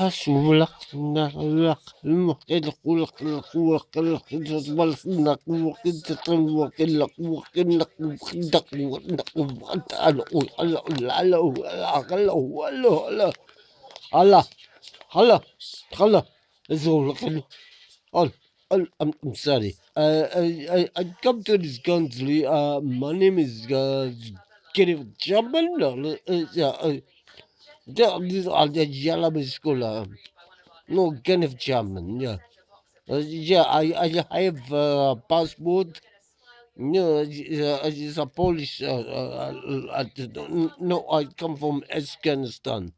أسولق نغلق المقلق ولقلق وقلق تطبل فنق وقلق تطلق وقلق وقلق وقلق وقلق وقلق هلا هلا هلا زولق هلا I'm, I'm sorry. Uh, I, I, I come to this country. Uh, my name is uh, Kenneth Chapman. Uh, uh, uh, the yellow school uh, no, Kenneth Chapman. Yeah, uh, yeah. I I I have a passport. No, it's uh, a Polish. Uh, uh, uh, uh, no, I come from Afghanistan.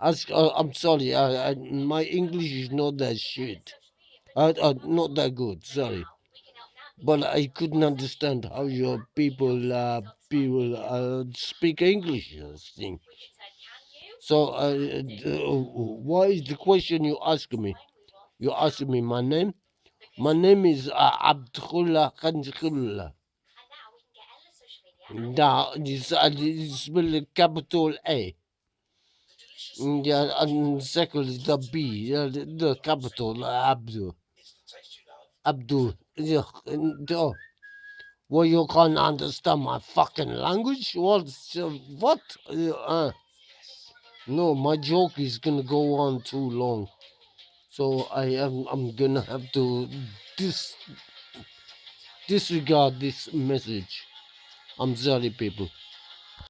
Ask, uh, I'm sorry. I, I, my English is not that shit. Uh, uh, not that good. Sorry, but I couldn't understand how your people uh, people uh, speak English. uh, Thing. So, uh, uh, what is the question you ask me? You ask me my name. My name is uh, Abdullah Khanjullah. Now, it's, uh, it's spelled with capital A. Yeah, and second is the B, uh, the, the capital uh, Abdul. Abdul. Yeah, and, uh, well, you can't understand my fucking language? What? uh, What? Uh, uh, no, my joke is gonna go on too long. So I am I'm gonna have to dis disregard this message. I'm sorry, people.